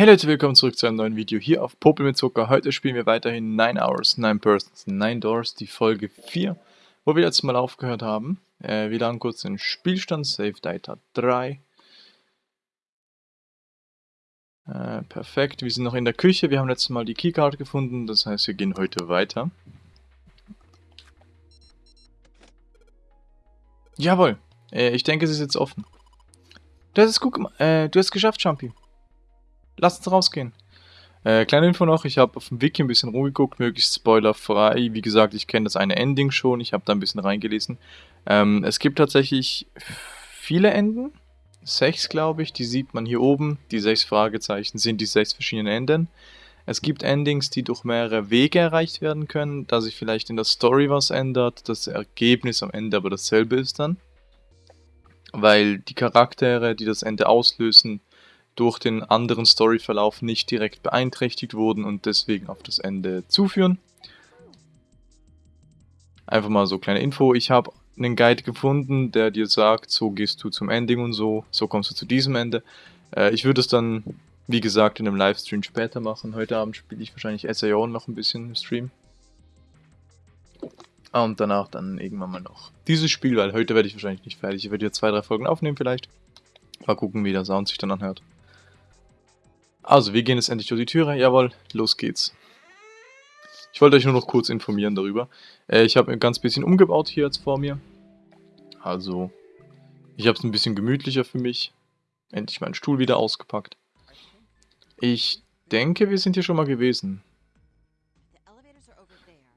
Hey Leute, willkommen zurück zu einem neuen Video hier auf Popel mit Zucker. Heute spielen wir weiterhin 9 Hours, 9 Persons, 9 Doors, die Folge 4, wo wir jetzt mal aufgehört haben. Äh, wir laden kurz den Spielstand, Save Data 3. Äh, perfekt, wir sind noch in der Küche, wir haben letztes Mal die Keycard gefunden, das heißt wir gehen heute weiter. Jawohl, äh, ich denke es ist jetzt offen. Du hast es gut gemacht, äh, du hast es geschafft, Champi. Lass uns rausgehen. Äh, kleine Info noch, ich habe auf dem Wiki ein bisschen rumgeguckt, möglichst spoilerfrei. Wie gesagt, ich kenne das eine Ending schon, ich habe da ein bisschen reingelesen. Ähm, es gibt tatsächlich viele Enden, sechs glaube ich, die sieht man hier oben. Die sechs Fragezeichen sind die sechs verschiedenen Enden. Es gibt Endings, die durch mehrere Wege erreicht werden können, da sich vielleicht in der Story was ändert, das Ergebnis am Ende aber dasselbe ist dann. Weil die Charaktere, die das Ende auslösen, durch den anderen Storyverlauf nicht direkt beeinträchtigt wurden und deswegen auf das Ende zuführen. Einfach mal so kleine Info. Ich habe einen Guide gefunden, der dir sagt, so gehst du zum Ending und so, so kommst du zu diesem Ende. Äh, ich würde es dann, wie gesagt, in einem Livestream später machen. Heute Abend spiele ich wahrscheinlich SAO noch ein bisschen im Stream. Und danach dann irgendwann mal noch dieses Spiel, weil heute werde ich wahrscheinlich nicht fertig. Ich werde hier zwei, drei Folgen aufnehmen vielleicht. Mal gucken, wie der Sound sich dann anhört. Also, wir gehen jetzt endlich durch die Türe. Jawohl, los geht's. Ich wollte euch nur noch kurz informieren darüber. Äh, ich habe ein ganz bisschen umgebaut hier jetzt vor mir. Also, ich habe es ein bisschen gemütlicher für mich. Endlich meinen Stuhl wieder ausgepackt. Ich denke, wir sind hier schon mal gewesen.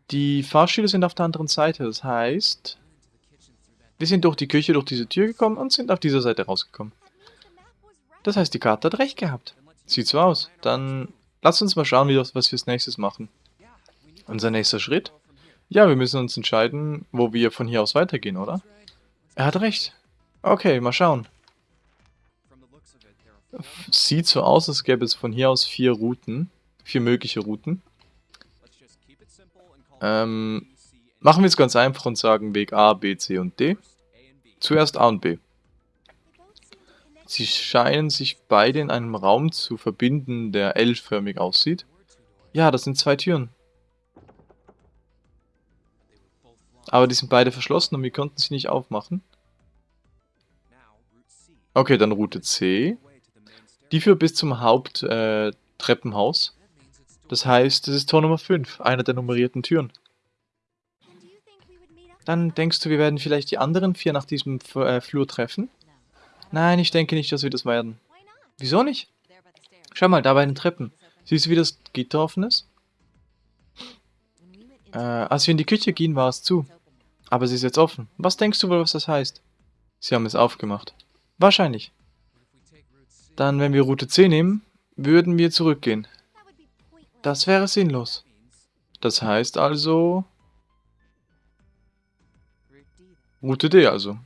Die Fahrstühle sind auf der anderen Seite, das heißt... Wir sind durch die Küche, durch diese Tür gekommen und sind auf dieser Seite rausgekommen. Das heißt, die Karte hat recht gehabt. Sieht so aus. Dann lass uns mal schauen, wie das, was wir als nächstes machen. Unser nächster Schritt? Ja, wir müssen uns entscheiden, wo wir von hier aus weitergehen, oder? Er hat recht. Okay, mal schauen. Sieht so aus, als gäbe es von hier aus vier Routen. Vier mögliche Routen. Ähm, machen wir es ganz einfach und sagen Weg A, B, C und D. Zuerst A und B. Sie scheinen sich beide in einem Raum zu verbinden, der L-förmig aussieht. Ja, das sind zwei Türen. Aber die sind beide verschlossen und wir konnten sie nicht aufmachen. Okay, dann Route C. Die führt bis zum Haupttreppenhaus. Äh, das heißt, das ist Tor Nummer 5, einer der nummerierten Türen. Dann denkst du, wir werden vielleicht die anderen vier nach diesem äh, Flur treffen? Nein, ich denke nicht, dass wir das werden. Wieso nicht? Schau mal, da bei den Treppen. Siehst du, wie das Gitter offen ist? Äh, als wir in die Küche gingen, war es zu. Aber sie ist jetzt offen. Was denkst du wohl, was das heißt? Sie haben es aufgemacht. Wahrscheinlich. Dann, wenn wir Route C nehmen, würden wir zurückgehen. Das wäre sinnlos. Das heißt also... Route D also.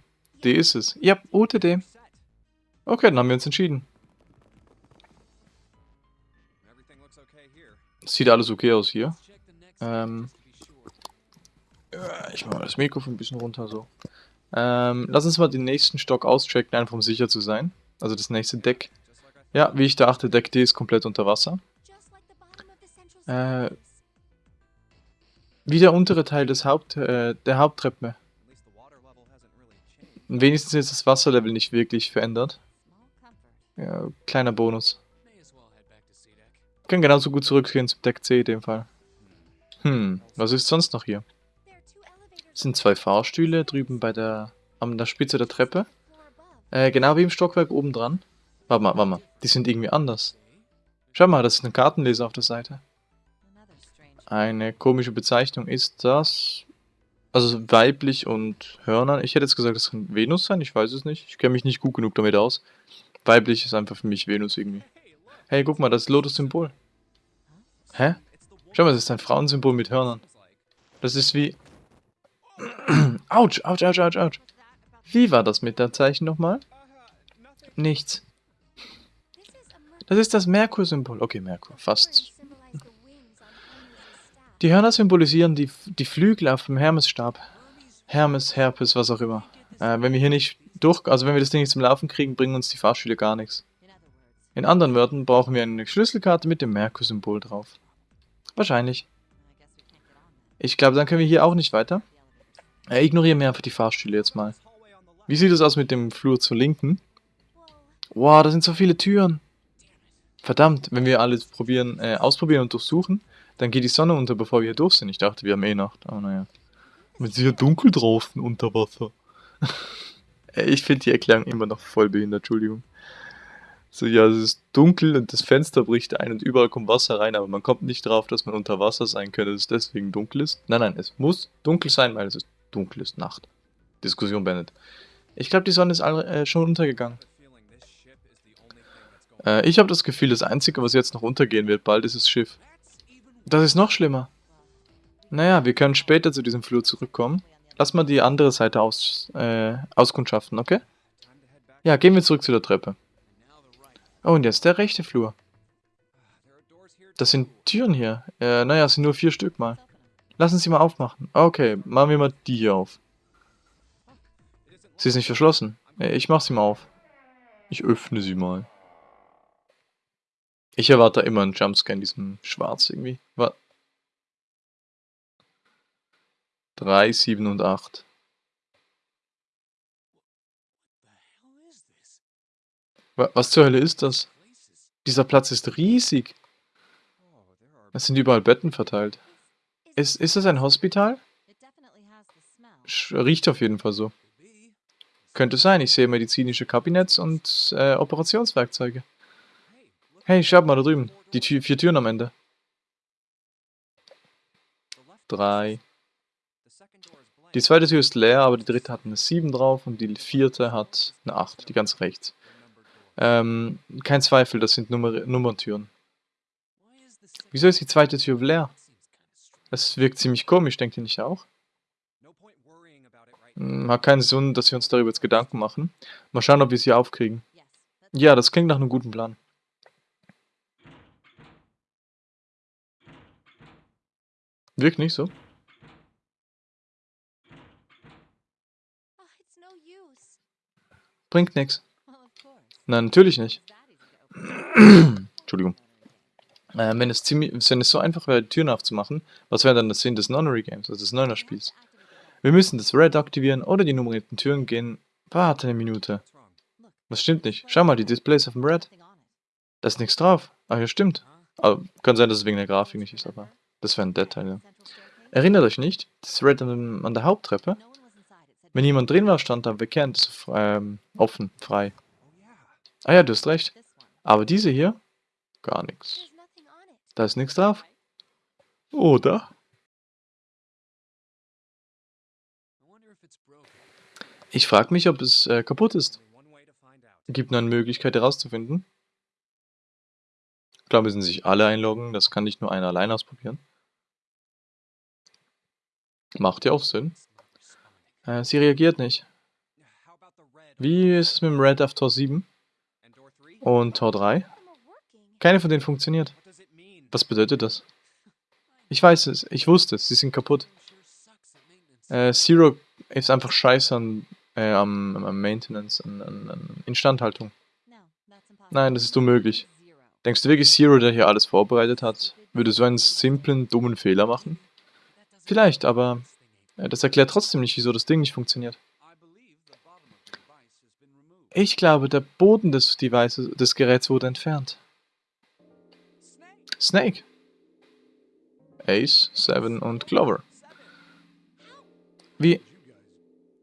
D ist es. Ja, Route D. Okay, dann haben wir uns entschieden. Sieht alles okay aus hier. Ähm, ich mache das Mikrofon ein bisschen runter so. Ähm, lass uns mal den nächsten Stock auschecken, einfach um sicher zu sein. Also das nächste Deck. Ja, wie ich dachte, Deck D ist komplett unter Wasser. Äh, wie der untere Teil des Haupt, äh, der Haupttreppe. Wenigstens ist das Wasserlevel nicht wirklich verändert. Kleiner Bonus. Wir können genauso gut zurückgehen zum Deck C in dem Fall. Hm, was ist sonst noch hier? Es sind zwei Fahrstühle drüben bei der, an der Spitze der Treppe. Äh, genau wie im Stockwerk oben dran. Warte mal, warte mal, die sind irgendwie anders. Schau mal, das ist ein Kartenleser auf der Seite. Eine komische Bezeichnung ist das... Also weiblich und Hörner. Ich hätte jetzt gesagt, das kann Venus sein, ich weiß es nicht. Ich kenne mich nicht gut genug damit aus. Weiblich ist einfach für mich Venus irgendwie. Hey, guck mal, das Lotus-Symbol. Hä? Schau mal, das ist ein Frauensymbol mit Hörnern. Das ist wie... Autsch, ouch, ouch, ouch, ouch. Wie war das mit der Zeichen nochmal? Nichts. Das ist das Merkur-Symbol. Okay, Merkur, fast. Die Hörner symbolisieren die, die Flügel auf dem Hermesstab. Hermes, Herpes, was auch immer. Äh, wenn wir hier nicht durch, also wenn wir das Ding nicht zum Laufen kriegen, bringen uns die Fahrstühle gar nichts. In anderen Worten brauchen wir eine Schlüsselkarte mit dem Merkur-Symbol drauf. Wahrscheinlich. Ich glaube, dann können wir hier auch nicht weiter. Äh, ignorieren wir einfach die Fahrstühle jetzt mal. Wie sieht es aus mit dem Flur zur Linken? Wow, da sind so viele Türen. Verdammt, wenn wir alles probieren, äh, ausprobieren und durchsuchen, dann geht die Sonne unter, bevor wir hier durch sind. Ich dachte, wir haben eh Nacht, aber naja. Ist ja dunkel draußen unter Wasser. ich finde die Erklärung immer noch voll behindert, Entschuldigung. So, ja, es ist dunkel und das Fenster bricht ein und überall kommt Wasser rein, aber man kommt nicht drauf, dass man unter Wasser sein könnte, dass es deswegen dunkel ist. Nein, nein, es muss dunkel sein, weil es ist dunkel ist, Nacht. Diskussion beendet. Ich glaube, die Sonne ist äh, schon untergegangen. Äh, ich habe das Gefühl, das Einzige, was jetzt noch untergehen wird, bald ist das Schiff. Das ist noch schlimmer. Naja, wir können später zu diesem Flur zurückkommen. Lass mal die andere Seite aus, äh, auskundschaften, okay? Ja, gehen wir zurück zu der Treppe. Oh, und jetzt der rechte Flur. Das sind Türen hier. Äh, naja, es sind nur vier Stück mal. Lassen Sie mal aufmachen. Okay, machen wir mal die hier auf. Sie ist nicht verschlossen. Äh, ich mach sie mal auf. Ich öffne sie mal. Ich erwarte immer einen Jumpscare in diesem Schwarz irgendwie. Was? 3, 7 und 8. Was zur Hölle ist das? Dieser Platz ist riesig. Es sind überall Betten verteilt. Ist, ist das ein Hospital? Riecht auf jeden Fall so. Könnte sein, ich sehe medizinische Kabinetts und äh, Operationswerkzeuge. Hey, schau mal da drüben. Die Tür, vier Türen am Ende. Drei. Die zweite Tür ist leer, aber die dritte hat eine 7 drauf und die vierte hat eine 8, die ganz rechts. Ähm, kein Zweifel, das sind Nummer Nummerntüren. Wieso ist die zweite Tür leer? Es wirkt ziemlich komisch, denkt ihr nicht auch? Hm, hat keinen Sinn, dass wir uns darüber jetzt Gedanken machen. Mal schauen, ob wir sie aufkriegen. Ja, das klingt nach einem guten Plan. Wirkt nicht so. Bringt nichts. Nein, natürlich nicht. Entschuldigung. Äh, wenn, es ziemlich, wenn es so einfach wäre, die Türen aufzumachen, was wäre dann der Sinn des Nonary Games, also des Neuner-Spiels? Wir müssen das Red aktivieren oder die nummerierten Türen gehen. Warte eine Minute. Was stimmt nicht? Schau mal, die Displays auf dem Red. Da ist nichts drauf. Ah, ja, stimmt. Aber kann sein, dass es wegen der Grafik nicht ist, aber das wäre ein Detail, ja. Erinnert euch nicht, das Red an der Haupttreppe? Wenn jemand drin war, stand da bekannt, ähm, offen, frei. Ah ja, du hast recht. Aber diese hier? Gar nichts. Da ist nichts drauf. Oder? Ich frage mich, ob es äh, kaputt ist. Gibt nur eine Möglichkeit herauszufinden. Klar müssen sich alle einloggen, das kann nicht nur einer allein ausprobieren. Macht ja auch Sinn. Äh, sie reagiert nicht. Wie ist es mit dem Red auf Tor 7? Und Tor 3? Keine von denen funktioniert. Was bedeutet das? Ich weiß es, ich wusste es, sie sind kaputt. Äh, Zero ist einfach scheiße an, äh, am, am, Maintenance, an, an, an Instandhaltung. Nein, das ist unmöglich. Denkst du wirklich, Zero, der hier alles vorbereitet hat, würde so einen simplen, dummen Fehler machen? Vielleicht, aber das erklärt trotzdem nicht, wieso das Ding nicht funktioniert. Ich glaube, der Boden des Devices, des Geräts wurde entfernt. Snake. Ace, Seven und Clover. Wie...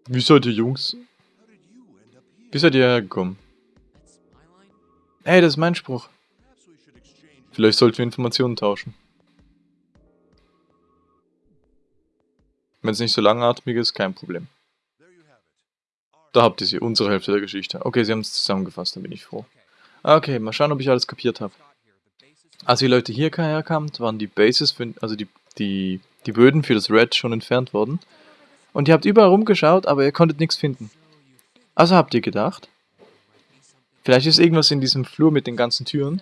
Wie seid ihr Jungs? Wie seid ihr hergekommen? Hey, das ist mein Spruch. Vielleicht sollten wir Informationen tauschen. Wenn es nicht so langatmig ist, kein Problem. Da habt ihr sie, unsere Hälfte der Geschichte. Okay, sie haben es zusammengefasst, da bin ich froh. Okay, mal schauen, ob ich alles kapiert habe. Als die Leute hier herkamen, waren die Bases, für, also die, die, die Böden für das Red schon entfernt worden. Und ihr habt überall rumgeschaut, aber ihr konntet nichts finden. Also habt ihr gedacht, vielleicht ist irgendwas in diesem Flur mit den ganzen Türen.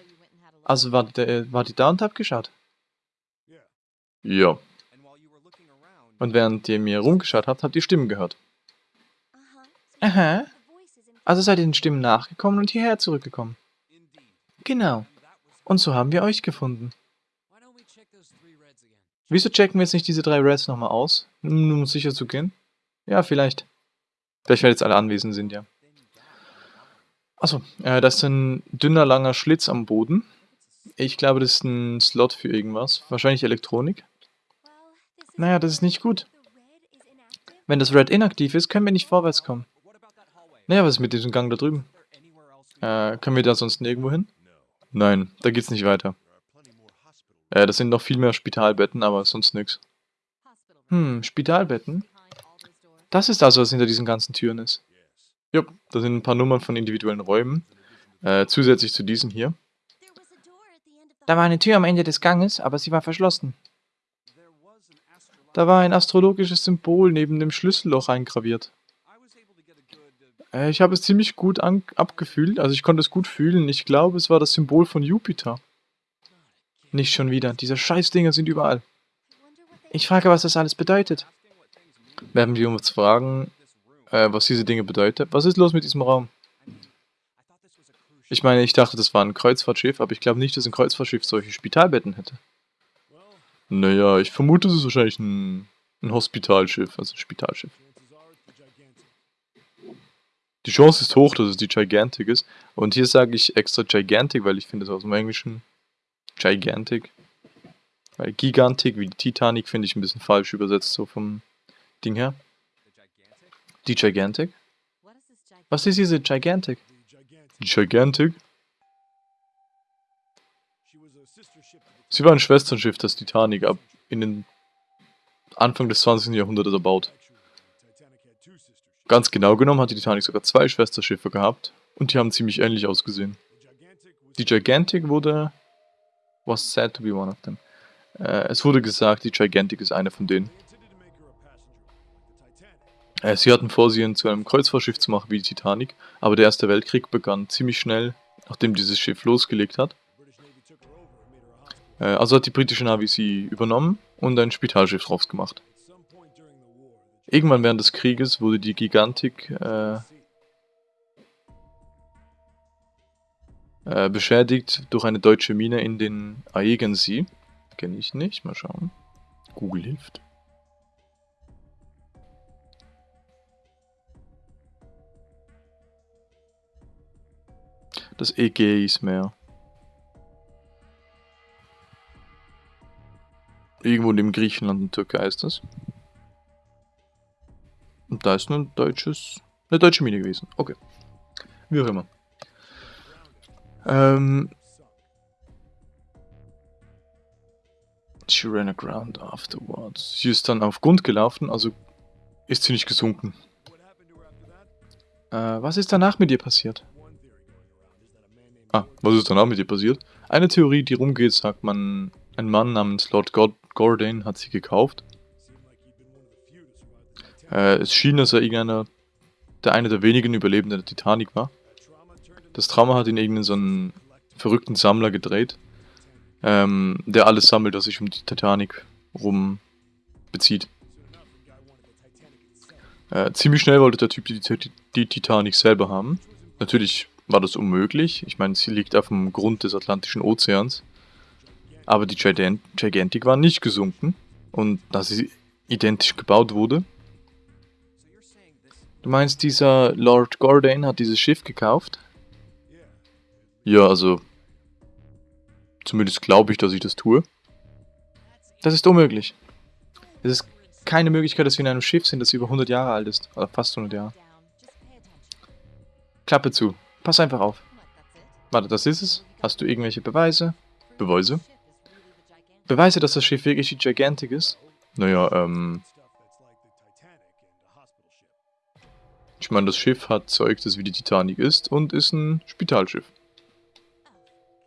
Also war die, war die da und habt geschaut? Ja. Und während ihr mir rumgeschaut habt, habt ihr Stimmen gehört. Aha. Also seid ihr den Stimmen nachgekommen und hierher zurückgekommen. Genau. Und so haben wir euch gefunden. Wieso checken wir jetzt nicht diese drei Reds nochmal aus? Nur um sicher zu gehen? Ja, vielleicht. Vielleicht, weil jetzt alle anwesend sind, ja. Achso, äh, das ist ein dünner, langer Schlitz am Boden. Ich glaube, das ist ein Slot für irgendwas. Wahrscheinlich Elektronik. Naja, das ist nicht gut. Wenn das Red inaktiv ist, können wir nicht vorwärts kommen. Naja, was ist mit diesem Gang da drüben? Äh, können wir da sonst nirgendwo hin? Nein, da geht's nicht weiter. Äh, das sind noch viel mehr Spitalbetten, aber sonst nix. Hm, Spitalbetten? Das ist also, was hinter diesen ganzen Türen ist. Jupp, da sind ein paar Nummern von individuellen Räumen. Äh, zusätzlich zu diesem hier. Da war eine Tür am Ende des Ganges, aber sie war verschlossen. Da war ein astrologisches Symbol neben dem Schlüsselloch eingraviert. Äh, ich habe es ziemlich gut abgefühlt, also ich konnte es gut fühlen. Ich glaube, es war das Symbol von Jupiter. Nicht schon wieder, diese Scheißdinger sind überall. Ich frage, was das alles bedeutet. Werden wir uns fragen, äh, was diese Dinge bedeuten. Was ist los mit diesem Raum? Ich meine, ich dachte, das war ein Kreuzfahrtschiff, aber ich glaube nicht, dass ein Kreuzfahrtschiff solche Spitalbetten hätte. Naja, ich vermute, es ist wahrscheinlich ein, ein Hospitalschiff, also ein Spitalschiff. Die Chance ist hoch, dass es die Gigantic ist. Und hier sage ich extra Gigantic, weil ich finde es aus dem Englischen Gigantic. Weil Gigantic wie die Titanic finde ich ein bisschen falsch übersetzt, so vom Ding her. Die Gigantic? Was ist diese Gigantic? Die Gigantic? Sie war ein Schwesternschiff des Titanic ab in den Anfang des 20. Jahrhunderts erbaut. Ganz genau genommen hat die Titanic sogar zwei Schwesterschiffe gehabt und die haben ziemlich ähnlich ausgesehen. Die Gigantic wurde... was said to be one of them. Äh, es wurde gesagt, die Gigantic ist eine von denen. Äh, sie hatten vor, sie zu einem Kreuzfahrtschiff zu machen wie die Titanic, aber der Erste Weltkrieg begann ziemlich schnell, nachdem dieses Schiff losgelegt hat. Äh, also hat die britische Navy sie übernommen und ein Spitalschiff draus gemacht. Irgendwann während des Krieges wurde die Gigantik äh, äh, beschädigt durch eine deutsche Mine in den Aegensee. Kenne ich nicht, mal schauen. Google hilft. Das Ägäismeer. Irgendwo dem Griechenland und Türkei ist das. Und da ist ein deutsches, eine deutsche Mine gewesen. Okay. Wie auch immer. Ähm. She ran aground afterwards. Sie ist dann auf Grund gelaufen, also ist sie nicht gesunken. Äh, was ist danach mit ihr passiert? Ah, was ist danach mit ihr passiert? Eine Theorie, die rumgeht, sagt man, ein Mann namens Lord God Gordon hat sie gekauft. Äh, es schien, dass er irgendeiner, der eine der wenigen Überlebenden der Titanic war. Das Trauma hat ihn irgendeinen so einen verrückten Sammler gedreht, ähm, der alles sammelt, was sich um die Titanic rum bezieht. Äh, ziemlich schnell wollte der Typ die, die, die Titanic selber haben. Natürlich war das unmöglich. Ich meine, sie liegt auf dem Grund des Atlantischen Ozeans. Aber die Gigantic war nicht gesunken. Und da sie identisch gebaut wurde. Du meinst, dieser Lord Gordon hat dieses Schiff gekauft? Ja, also... Zumindest glaube ich, dass ich das tue. Das ist unmöglich. Es ist keine Möglichkeit, dass wir in einem Schiff sind, das über 100 Jahre alt ist. Oder fast 100 Jahre. Klappe zu. Pass einfach auf. Warte, das ist es? Hast du irgendwelche Beweise? Beweise? Beweise, dass das Schiff wirklich die Gigantic ist? Naja, ähm... Ich meine, das Schiff hat Zeug, das wie die Titanic ist und ist ein Spitalschiff.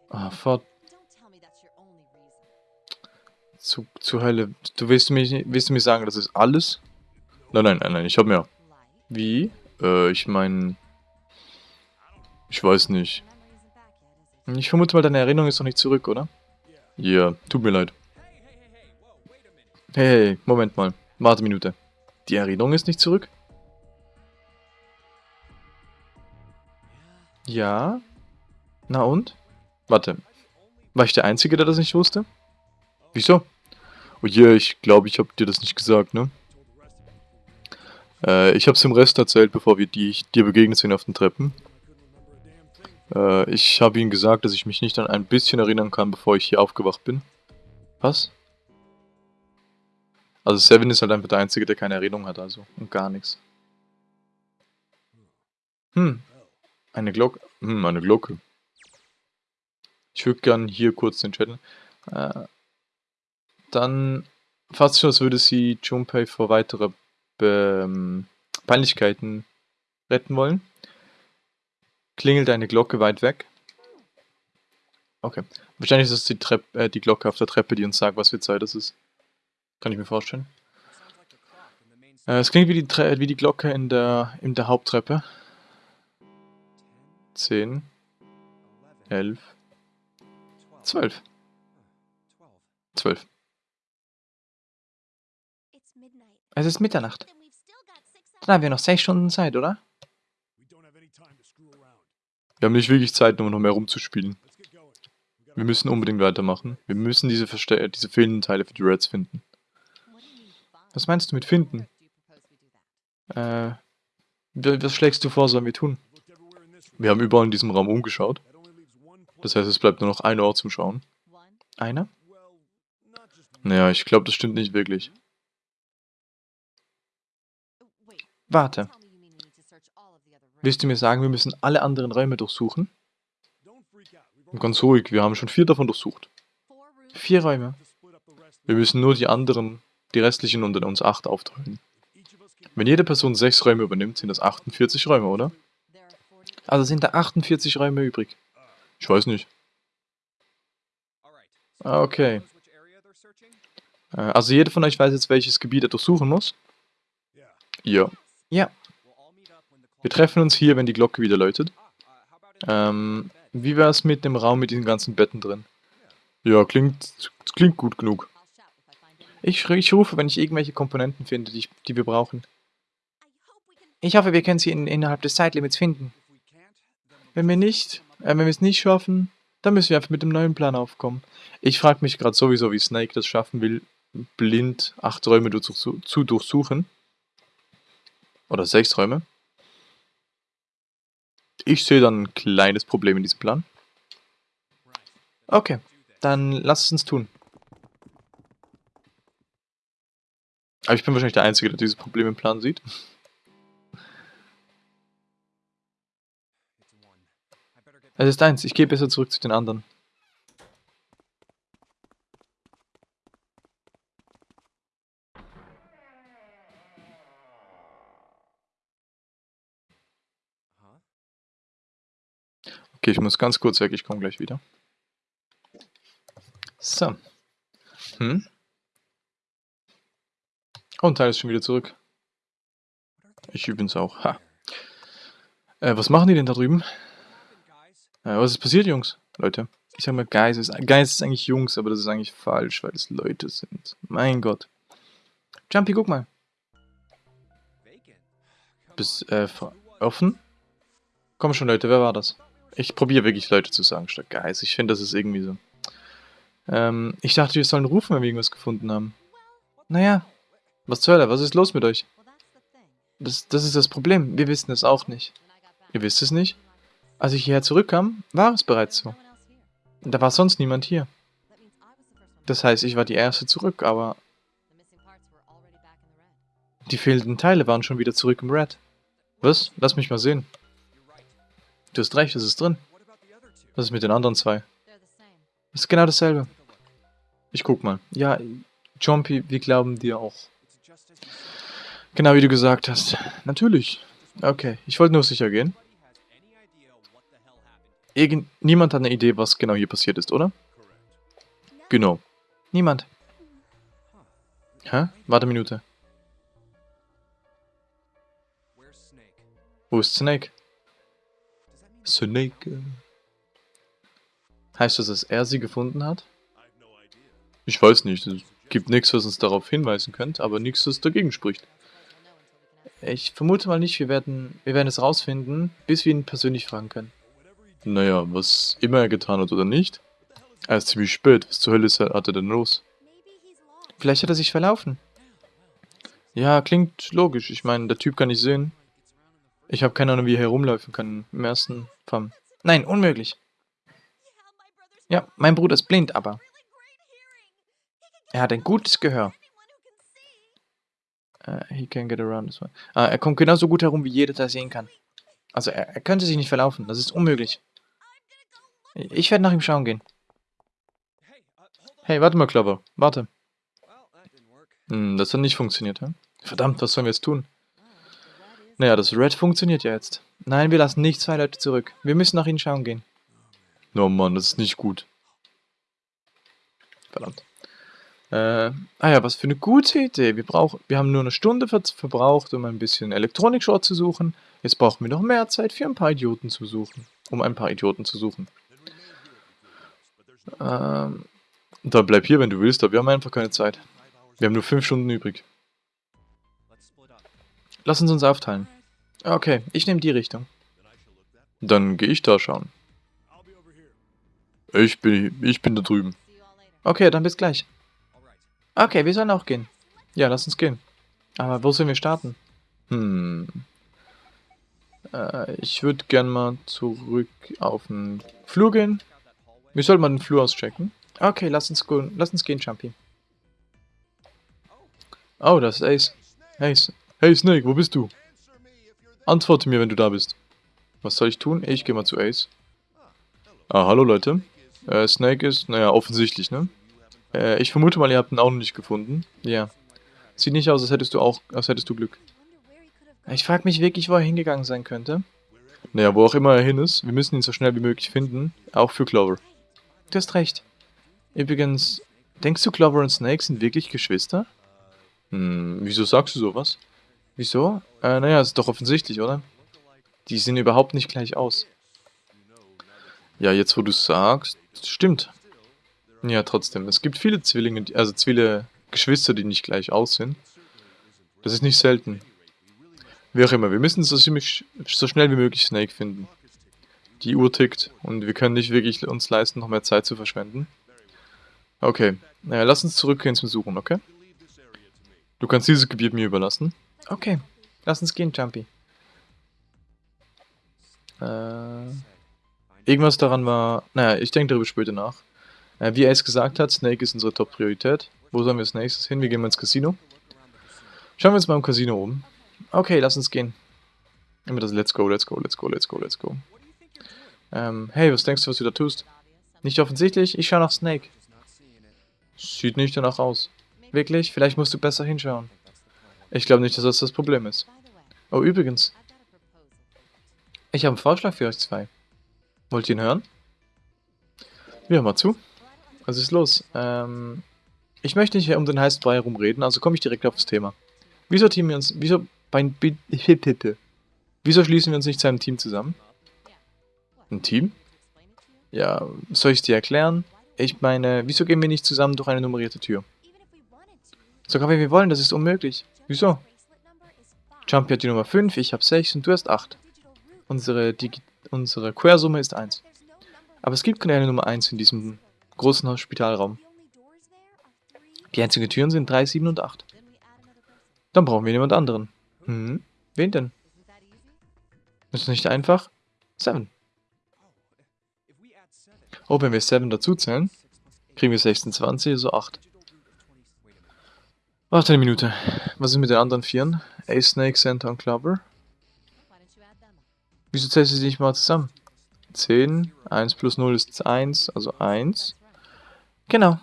Ah, fort. Zu, zu Hölle. Du willst mir, willst du mir sagen, das ist alles? Nein, nein, nein, nein, ich hab mehr. Wie? Äh, ich meine... Ich weiß nicht. Ich vermute mal, deine Erinnerung ist noch nicht zurück, oder? Ja, yeah, tut mir leid. Hey, Moment mal. Warte Minute. Die Erinnerung ist nicht zurück? Ja? Na und? Warte. War ich der Einzige, der das nicht wusste? Wieso? Oh je, yeah, ich glaube, ich habe dir das nicht gesagt, ne? Äh, ich habe es dem Rest erzählt, bevor wir die, dir begegnet sind auf den Treppen. Äh, ich habe ihnen gesagt, dass ich mich nicht an ein bisschen erinnern kann, bevor ich hier aufgewacht bin. Was? Also Seven ist halt einfach der Einzige, der keine Erinnerung hat, also. Und gar nichts. Hm. Eine Glocke. Hm, eine Glocke. Ich würde gern hier kurz den Chat. Äh, dann fast schon, als würde sie Junpei vor weitere Be ähm, Peinlichkeiten retten wollen. Klingelt eine Glocke weit weg. Okay. Wahrscheinlich ist es die, Trepp, äh, die Glocke auf der Treppe, die uns sagt, was für Zeit es ist. Kann ich mir vorstellen. Äh, es klingt wie die, Tre wie die Glocke in der, in der Haupttreppe. 10, 11, 12. 12. Es ist Mitternacht. Dann haben wir noch 6 Stunden Zeit, oder? Wir haben nicht wirklich Zeit, um noch mehr rumzuspielen. Wir müssen unbedingt weitermachen. Wir müssen diese, Verste diese fehlenden Teile für die Reds finden. Was meinst du mit finden? Äh, was schlägst du vor, sollen wir tun? Wir haben überall in diesem Raum umgeschaut. Das heißt, es bleibt nur noch ein Ort zum Schauen. Einer? Naja, ich glaube, das stimmt nicht wirklich. Warte. Willst du mir sagen, wir müssen alle anderen Räume durchsuchen? Ganz ruhig, wir haben schon vier davon durchsucht. Vier Räume. Wir müssen nur die anderen, die restlichen unter uns acht aufteilen. Wenn jede Person sechs Räume übernimmt, sind das 48 Räume, oder? Also sind da 48 Räume übrig. Ich weiß nicht. Ah, okay. Äh, also jeder von euch weiß jetzt, welches Gebiet er durchsuchen muss? Ja. Ja. Wir treffen uns hier, wenn die Glocke wieder läutet. Ähm, wie wäre es mit dem Raum mit diesen ganzen Betten drin? Ja, klingt, klingt gut genug. Ich, ich rufe, wenn ich irgendwelche Komponenten finde, die, die wir brauchen. Ich hoffe, wir können sie in, innerhalb des Zeitlimits finden. Wenn wir nicht, äh, wenn wir es nicht schaffen, dann müssen wir einfach mit dem neuen Plan aufkommen. Ich frage mich gerade sowieso, wie Snake das schaffen will, blind acht Räume zu, zu durchsuchen. Oder sechs Räume. Ich sehe dann ein kleines Problem in diesem Plan. Okay, dann lass es uns tun. Aber ich bin wahrscheinlich der Einzige, der dieses Problem im Plan sieht. Es ist eins, ich gehe besser zurück zu den anderen. Okay, ich muss ganz kurz weg, ich komme gleich wieder. So. Hm? Und Teil ist schon wieder zurück. Ich übrigens auch. Ha. Äh, was machen die denn da drüben? Äh, was ist passiert, Jungs? Leute. Ich sag mal, Guys ist, Guys ist eigentlich Jungs, aber das ist eigentlich falsch, weil es Leute sind. Mein Gott. Jumpy, guck mal. Bist, äh, offen? Komm schon, Leute, wer war das? Ich probiere wirklich Leute zu sagen statt Guys. Ich finde, das ist irgendwie so. Ähm, ich dachte, wir sollen rufen, wenn wir irgendwas gefunden haben. Naja, was zur Hölle, was ist los mit euch? Das, das ist das Problem, wir wissen es auch nicht. Ihr wisst es nicht? Als ich hierher zurückkam, war es bereits so. Da war sonst niemand hier. Das heißt, ich war die Erste zurück, aber... Die fehlenden Teile waren schon wieder zurück im Red. Was? Lass mich mal sehen. Du hast recht, es ist drin. Was ist mit den anderen zwei? Das ist genau dasselbe. Ich guck mal. Ja, Jumpy, wir glauben dir auch. Genau wie du gesagt hast. Natürlich. Okay, ich wollte nur sicher gehen. Irgend niemand hat eine Idee, was genau hier passiert ist, oder? Genau. Niemand. Hä? Warte eine Minute. Wo ist Snake? Snake. Heißt das, dass er sie gefunden hat? Ich weiß nicht. Es gibt nichts, was uns darauf hinweisen könnte, aber nichts, was dagegen spricht. Ich vermute mal nicht, wir werden, wir werden es rausfinden, bis wir ihn persönlich fragen können. Naja, was immer er getan hat oder nicht. Er ist ziemlich spät. Was zur Hölle hat er denn los? Vielleicht hat er sich verlaufen. Ja, klingt logisch. Ich meine, der Typ kann nicht sehen. Ich habe keine Ahnung, wie er herumlaufen kann im ersten Fall. Nein, unmöglich. Ja, mein Bruder ist blind, aber... Er hat ein gutes Gehör. Uh, he can get around this one. Ah, er kommt genauso gut herum, wie jeder da sehen kann. Also, er, er könnte sich nicht verlaufen. Das ist unmöglich. Ich werde nach ihm schauen gehen. Hey, warte mal, Clover. Warte. Hm, das hat nicht funktioniert, hä? Verdammt, was sollen wir jetzt tun? Naja, das Red funktioniert ja jetzt. Nein, wir lassen nicht zwei Leute zurück. Wir müssen nach ihnen schauen gehen. Oh Mann, das ist nicht gut. Verdammt. Äh, ah ja, was für eine gute Idee. Wir, brauchen, wir haben nur eine Stunde ver verbraucht, um ein bisschen Elektronik-Short zu suchen. Jetzt brauchen wir noch mehr Zeit für ein paar Idioten zu suchen. Um ein paar Idioten zu suchen. Ähm, dann bleib hier, wenn du willst, aber wir haben einfach keine Zeit. Wir haben nur fünf Stunden übrig. Lass uns uns aufteilen. Okay, ich nehme die Richtung. Dann gehe ich da schauen. Ich bin, ich bin da drüben. Okay, dann bis gleich. Okay, wir sollen auch gehen. Ja, lass uns gehen. Aber wo sollen wir starten? Hm. Äh, ich würde gern mal zurück auf den Flur gehen. Wir sollten mal den Flur auschecken. Okay, lass uns, lass uns gehen, Jumpy. Oh, das ist Ace. Ace. Hey Snake, wo bist du? Antworte mir, wenn du da bist. Was soll ich tun? Ich gehe mal zu Ace. Ah, hallo Leute. Äh, Snake ist, naja, offensichtlich, ne? Äh, ich vermute mal, ihr habt ihn auch noch nicht gefunden. Ja. Sieht nicht aus, als hättest du auch, als hättest du Glück. Ich frage mich wirklich, wo er hingegangen sein könnte. Naja, wo auch immer er hin ist, wir müssen ihn so schnell wie möglich finden, auch für Clover. Du hast recht. Übrigens, denkst du, Clover und Snake sind wirklich Geschwister? Hm, wieso sagst du sowas? Wieso? Äh, naja, ist doch offensichtlich, oder? Die sehen überhaupt nicht gleich aus. Ja, jetzt wo du sagst, stimmt. Ja, trotzdem. Es gibt viele Zwillinge, also viele Geschwister, die nicht gleich aussehen. Das ist nicht selten. Wie auch immer, wir müssen so ziemlich so schnell wie möglich Snake finden. Die Uhr tickt und wir können nicht wirklich uns leisten, noch mehr Zeit zu verschwenden. Okay, naja, lass uns zurückgehen zum Suchen, okay? Du kannst dieses Gebiet mir überlassen. Okay, lass uns gehen, Jumpy. Äh, irgendwas daran war... Naja, ich denke darüber später nach. Äh, wie er es gesagt hat, Snake ist unsere Top-Priorität. Wo sollen wir als nächstes hin? Wir gehen mal ins Casino. Schauen wir uns mal im Casino um. Okay, lass uns gehen. Immer das Let's go, let's go, let's go, let's go, let's go. Ähm, hey, was denkst du, was du da tust? Nicht offensichtlich, ich schaue nach Snake. Sieht nicht danach aus. Wirklich? Vielleicht musst du besser hinschauen. Ich glaube nicht, dass das das Problem ist. Oh, übrigens. Ich habe einen Vorschlag für euch zwei. Wollt ihr ihn hören? Ja, mal zu. Was ist los? Ähm, ich möchte nicht um den heißen Brei herumreden, also komme ich direkt auf das Thema. Wieso teamen wir uns, wieso, bein, wieso schließen wir uns nicht zu einem Team zusammen? Ein Team? Ja, soll ich es dir erklären? Ich meine, wieso gehen wir nicht zusammen durch eine nummerierte Tür? Sogar wenn wir wollen, das ist unmöglich. Wieso? Jumpy hat die Nummer 5, ich habe 6 und du hast 8. Unsere, unsere Quersumme ist 1. Aber es gibt keine Nummer 1 in diesem großen Hospitalraum. Die einzigen Türen sind 3, 7 und 8. Dann brauchen wir jemand anderen. Hm, wen denn? Ist nicht einfach? 7. Oh, wenn wir 7 dazu zählen, kriegen wir 26, also 8. Warte eine Minute. Was ist mit den anderen Vieren? Ace, Snake, Center und Clover? Wieso zählst du sie nicht mal zusammen? 10, 1 plus 0 ist 1, also 1. Genau.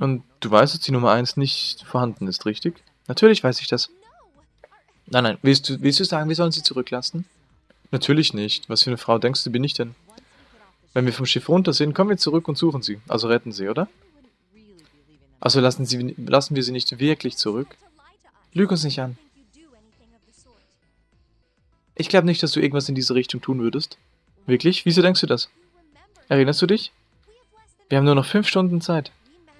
Und du weißt, dass die Nummer 1 nicht vorhanden ist, richtig? Natürlich weiß ich das. Nein, nein, willst du, willst du sagen, wir sollen sie zurücklassen? Natürlich nicht. Was für eine Frau denkst du, bin ich denn? Wenn wir vom Schiff runter sind, kommen wir zurück und suchen sie. Also retten sie, oder? Also lassen, sie, lassen wir sie nicht wirklich zurück? Lüg uns nicht an. Ich glaube nicht, dass du irgendwas in diese Richtung tun würdest. Wirklich? Wieso denkst du das? Erinnerst du dich? Wir haben nur noch fünf Stunden Zeit.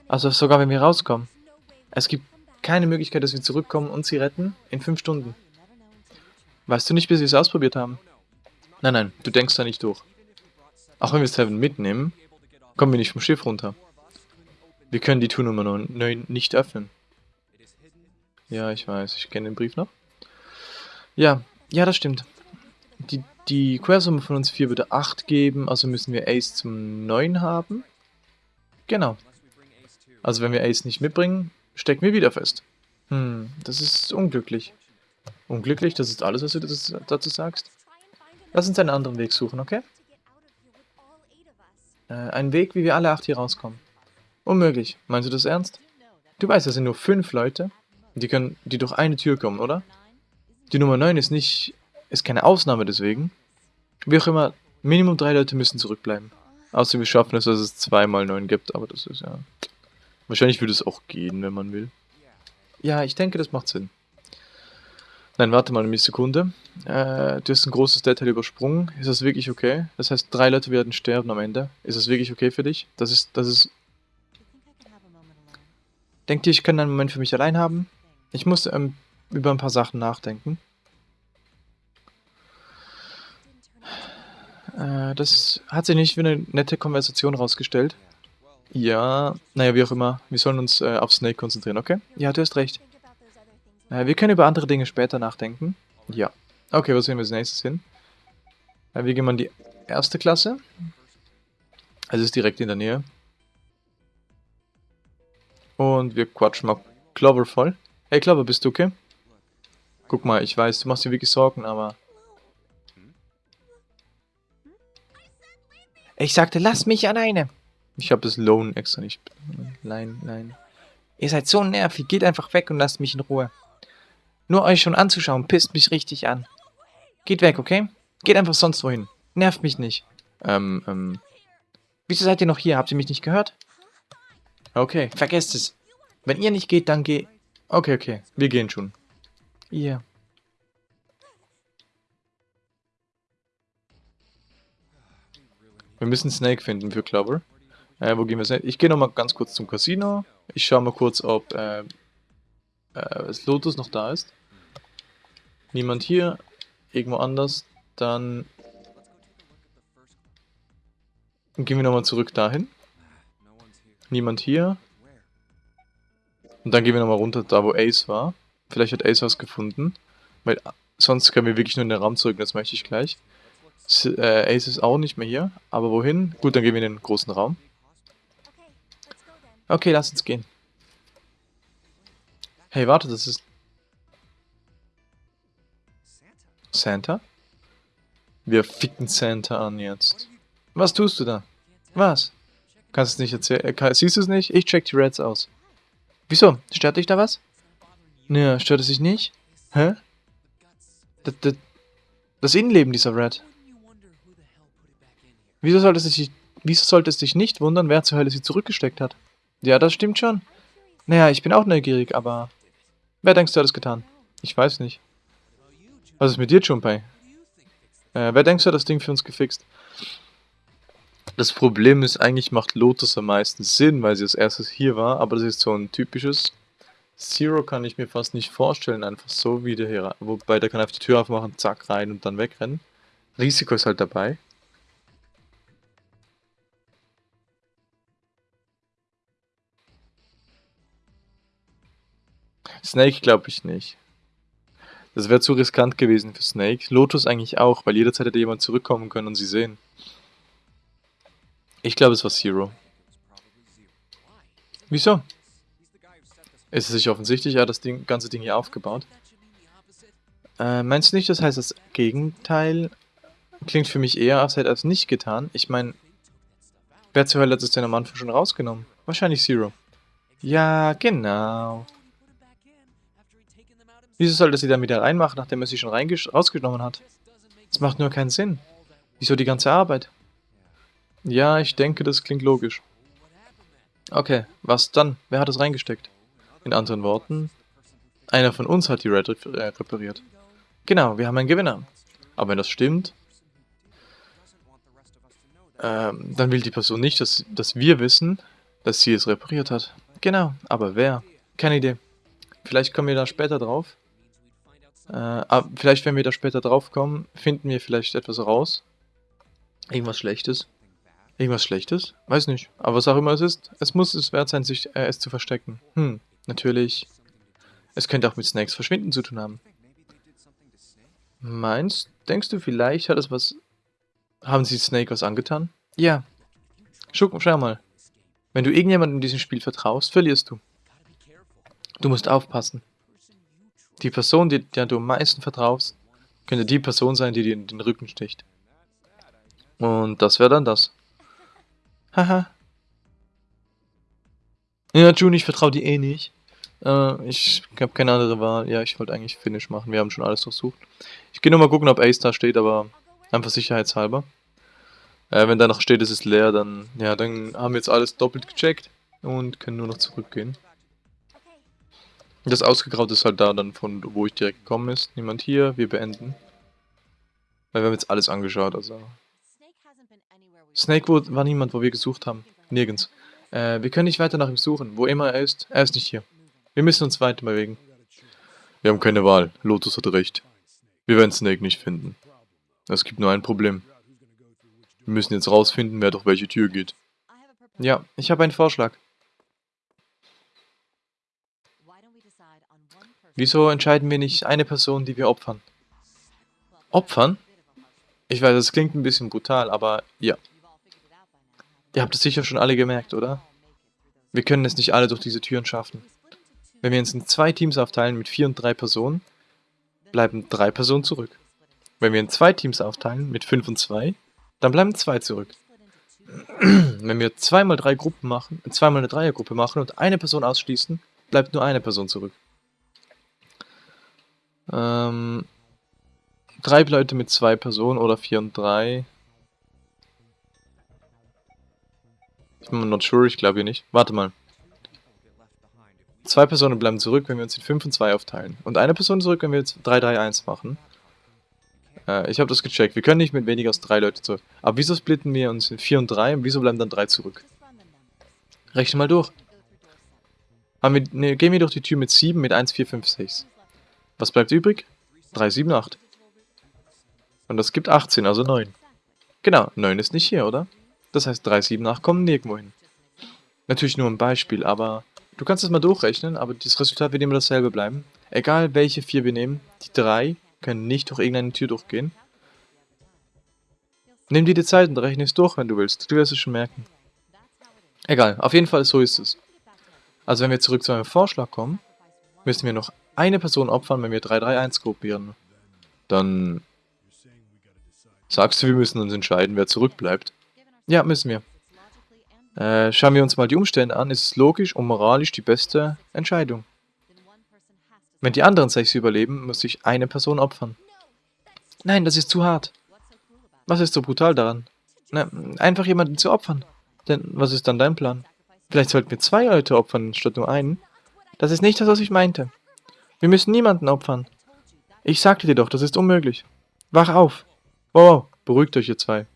Also sogar wenn wir rauskommen. Es gibt keine Möglichkeit, dass wir zurückkommen und sie retten in fünf Stunden. Weißt du nicht, bis wir es ausprobiert haben? Nein, nein, du denkst da nicht durch. Auch wenn wir Seven mitnehmen, kommen wir nicht vom Schiff runter. Wir können die Tour Nummer 9 nicht öffnen. Ja, ich weiß. Ich kenne den Brief noch. Ja, ja, das stimmt. Die, die Quersumme von uns 4 würde 8 geben, also müssen wir Ace zum 9 haben. Genau. Also wenn wir Ace nicht mitbringen, stecken wir wieder fest. Hm, das ist unglücklich. Unglücklich, das ist alles, was du dazu sagst? Lass uns einen anderen Weg suchen, okay? Äh, einen Weg, wie wir alle acht hier rauskommen. Unmöglich. Meinst du das ernst? Du weißt, das sind nur fünf Leute. Die können, die durch eine Tür kommen, oder? Die Nummer 9 ist nicht, ist keine Ausnahme deswegen. Wie auch immer, Minimum drei Leute müssen zurückbleiben. Außer wir schaffen es, dass es zweimal 9 gibt, aber das ist ja... Wahrscheinlich würde es auch gehen, wenn man will. Ja, ich denke, das macht Sinn. Nein, warte mal eine Sekunde. Äh, du hast ein großes Detail übersprungen. Ist das wirklich okay? Das heißt, drei Leute werden sterben am Ende. Ist das wirklich okay für dich? Das ist, das ist... Denkt ihr, ich kann einen Moment für mich allein haben? Ich muss ähm, über ein paar Sachen nachdenken. Äh, das hat sich nicht wie eine nette Konversation rausgestellt. Ja, naja, wie auch immer. Wir sollen uns äh, auf Snake konzentrieren, okay? Ja, du hast recht. Äh, wir können über andere Dinge später nachdenken. Ja. Okay, was sehen wir als nächstes hin? Äh, wir gehen mal in die erste Klasse. Es ist direkt in der Nähe. Und wir quatschen mal Clover voll. Hey Clover, bist du okay? Guck mal, ich weiß, du machst dir wirklich Sorgen, aber... Ich sagte, lass mich alleine. Ich habe das Loan extra nicht. Nein, nein. Ihr seid so nervig, geht einfach weg und lasst mich in Ruhe. Nur euch schon anzuschauen, pisst mich richtig an. Geht weg, okay? Geht einfach sonst wohin. Nervt mich nicht. Ähm, ähm. Wieso seid ihr noch hier? Habt ihr mich nicht gehört? Okay. Vergesst es. Wenn ihr nicht geht, dann geh... Okay, okay. Wir gehen schon. Ihr. Wir müssen Snake finden für Clover. Äh, wo gehen wir hin? Ich gehe nochmal ganz kurz zum Casino. Ich schaue mal kurz, ob äh, äh, Lotus noch da ist. Niemand hier. Irgendwo anders. Dann gehen wir nochmal zurück dahin. Niemand hier. Und dann gehen wir nochmal runter, da wo Ace war. Vielleicht hat Ace was gefunden. Weil sonst können wir wirklich nur in den Raum zurück, das möchte ich gleich. Äh, Ace ist auch nicht mehr hier. Aber wohin? Gut, dann gehen wir in den großen Raum. Okay, lass uns gehen. Hey, warte, das ist... Santa? Wir ficken Santa an jetzt. Was tust du da? Was? Kannst es nicht erzählen? Äh, siehst du es nicht? Ich check die Reds aus. Wieso? Stört dich da was? Naja, stört es dich nicht? Hä? Das, das, das Innenleben dieser Red. Wieso sollte, es dich, wieso sollte es dich nicht wundern, wer zur Hölle sie zurückgesteckt hat? Ja, das stimmt schon. Naja, ich bin auch neugierig, aber... Wer denkst du hat es getan? Ich weiß nicht. Was ist mit dir, Junpei? Äh, wer denkst du hat das Ding für uns gefixt? Das Problem ist, eigentlich macht Lotus am meisten Sinn, weil sie als erstes hier war, aber das ist so ein typisches... Zero kann ich mir fast nicht vorstellen, einfach so wieder hier rein. Wobei, der kann einfach die Tür aufmachen, zack, rein und dann wegrennen. Risiko ist halt dabei. Snake glaube ich nicht. Das wäre zu riskant gewesen für Snake. Lotus eigentlich auch, weil jederzeit hätte jemand zurückkommen können und sie sehen. Ich glaube, es war Zero. Wieso? Ist es sich offensichtlich, er hat das Ding, ganze Ding hier aufgebaut. Äh, meinst du nicht, das heißt, das Gegenteil klingt für mich eher, als hätte er es nicht getan? Ich meine, wer zur Hölle hat es denn am Anfang schon rausgenommen? Wahrscheinlich Zero. Ja, genau. Wieso sollte sie dann wieder reinmachen, nachdem er sie schon rausgenommen hat? Das macht nur keinen Sinn. Wieso die ganze Arbeit? Ja, ich denke, das klingt logisch. Okay, was dann? Wer hat es reingesteckt? In anderen Worten, einer von uns hat die Red äh, repariert. Genau, wir haben einen Gewinner. Aber wenn das stimmt, ähm, dann will die Person nicht, dass, dass wir wissen, dass sie es repariert hat. Genau, aber wer? Keine Idee. Vielleicht kommen wir da später drauf. Äh, vielleicht, wenn wir da später drauf kommen, finden wir vielleicht etwas raus. Irgendwas Schlechtes. Irgendwas Schlechtes? Weiß nicht. Aber was auch immer es ist, es muss es wert sein, sich äh, es zu verstecken. Hm, natürlich. Es könnte auch mit Snakes Verschwinden zu tun haben. Meinst, denkst du, vielleicht hat es was... Haben sie Snake was angetan? Ja. Schau, schau mal. Wenn du irgendjemandem in diesem Spiel vertraust, verlierst du. Du musst aufpassen. Die Person, die, der du am meisten vertraust, könnte die Person sein, die dir in den Rücken sticht. Und das wäre dann das. Haha. ja, June, ich vertraue dir eh nicht. Äh, ich habe keine andere Wahl. Ja, ich wollte eigentlich Finish machen. Wir haben schon alles durchsucht. Ich gehe nur mal gucken, ob Ace da steht, aber einfach sicherheitshalber. Äh, wenn da noch steht, es ist leer, dann, ja, dann haben wir jetzt alles doppelt gecheckt und können nur noch zurückgehen. Das Ausgegraut ist halt da dann von wo ich direkt gekommen ist. Niemand hier, wir beenden. Weil wir haben jetzt alles angeschaut, also. Snake war niemand, wo wir gesucht haben. Nirgends. Äh, wir können nicht weiter nach ihm suchen. Wo immer er ist, er ist nicht hier. Wir müssen uns weiter bewegen. Wir haben keine Wahl. Lotus hat recht. Wir werden Snake nicht finden. Es gibt nur ein Problem. Wir müssen jetzt rausfinden, wer durch welche Tür geht. Ja, ich habe einen Vorschlag. Wieso entscheiden wir nicht eine Person, die wir opfern? Opfern? Ich weiß, das klingt ein bisschen brutal, aber ja. Ihr habt es sicher schon alle gemerkt, oder? Wir können es nicht alle durch diese Türen schaffen. Wenn wir uns in zwei Teams aufteilen mit vier und drei Personen, bleiben drei Personen zurück. Wenn wir in zwei Teams aufteilen mit fünf und zwei, dann bleiben zwei zurück. Wenn wir zweimal drei Gruppen machen, zweimal eine Dreiergruppe machen und eine Person ausschließen, bleibt nur eine Person zurück. Ähm, drei Leute mit zwei Personen oder vier und drei. Ich bin mir not sure, ich glaube hier nicht. Warte mal. Zwei Personen bleiben zurück, wenn wir uns in 5 und 2 aufteilen. Und eine Person zurück, wenn wir jetzt 3, 3, 1 machen. Äh, ich habe das gecheckt. Wir können nicht mit weniger als 3 Leute zurück. Aber wieso splitten wir uns in 4 und 3 und wieso bleiben dann 3 zurück? Rechne mal durch. Haben wir, ne, gehen wir durch die Tür mit 7 mit 1, 4, 5, 6. Was bleibt übrig? 3, 7, 8. Und das gibt 18, also 9. Genau, 9 ist nicht hier, oder? Das heißt, 3, 7, 8 kommen nirgendwo hin. Natürlich nur ein Beispiel, aber du kannst es mal durchrechnen, aber das Resultat wird immer dasselbe bleiben. Egal welche 4 wir nehmen, die 3 können nicht durch irgendeine Tür durchgehen. Nimm dir die Zeit und rechne es durch, wenn du willst. Du wirst es schon merken. Egal, auf jeden Fall so ist es. Also wenn wir zurück zu einem Vorschlag kommen, müssen wir noch eine Person opfern, wenn wir 3-3-1 gruppieren. Dann sagst du, wir müssen uns entscheiden, wer zurückbleibt. Ja, müssen wir. Äh, schauen wir uns mal die Umstände an, ist es logisch und moralisch die beste Entscheidung. Wenn die anderen sechs überleben, muss sich eine Person opfern. Nein, das ist zu hart. Was ist so brutal daran? Na, einfach jemanden zu opfern. Denn was ist dann dein Plan? Vielleicht sollten wir zwei Leute opfern, statt nur einen. Das ist nicht das, was ich meinte. Wir müssen niemanden opfern. Ich sagte dir doch, das ist unmöglich. Wach auf. Wow, beruhigt euch ihr zwei.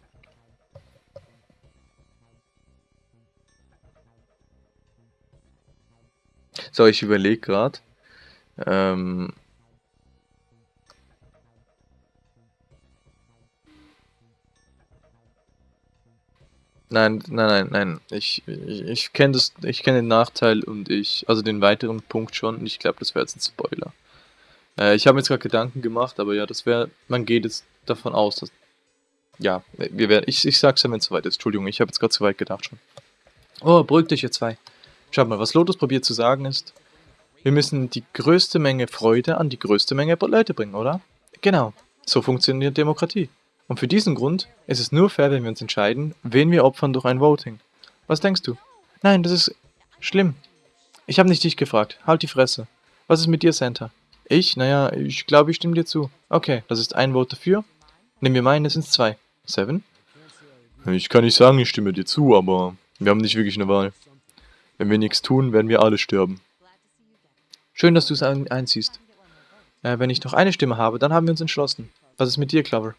So, ich überlege gerade. Ähm Nein, nein, nein, nein. Ich, ich, ich kenne kenne den Nachteil und ich, also den weiteren Punkt schon. Und ich glaube, das wäre jetzt ein Spoiler. Äh, ich habe mir jetzt gerade Gedanken gemacht, aber ja, das wäre, man geht jetzt davon aus, dass, ja, wir werden, ich, ich sag's ja, wenn es soweit ist. Entschuldigung, ich habe jetzt gerade zu weit gedacht schon. Oh, beruhigt dich ihr zwei. Schaut mal, was Lotus probiert zu sagen ist, wir müssen die größte Menge Freude an die größte Menge Leute bringen, oder? Genau, so funktioniert Demokratie. Und für diesen Grund ist es nur fair, wenn wir uns entscheiden, wen wir opfern durch ein Voting. Was denkst du? Nein, das ist schlimm. Ich habe nicht dich gefragt. Halt die Fresse. Was ist mit dir, Santa? Ich? Naja, ich glaube, ich stimme dir zu. Okay, das ist ein Vote dafür. Nehmen wir meinen, es sind zwei. Seven? Ich kann nicht sagen, ich stimme dir zu, aber wir haben nicht wirklich eine Wahl. Wenn wir nichts tun, werden wir alle sterben. Schön, dass du es einziehst. Äh, wenn ich noch eine Stimme habe, dann haben wir uns entschlossen. Was ist mit dir, Clover?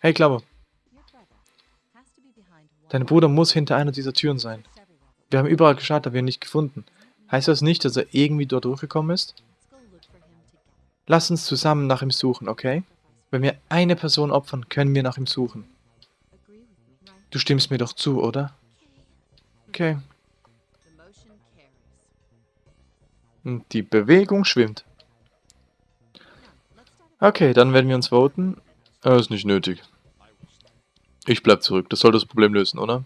Hey, Clover. Dein Bruder muss hinter einer dieser Türen sein. Wir haben überall geschaut, aber ihn nicht gefunden. Heißt das nicht, dass er irgendwie dort durchgekommen ist? Lass uns zusammen nach ihm suchen, okay? Wenn wir eine Person opfern, können wir nach ihm suchen. Du stimmst mir doch zu, oder? Okay. Und die Bewegung schwimmt. Okay, dann werden wir uns voten. Das ist nicht nötig. Ich bleib zurück. Das soll das Problem lösen, oder?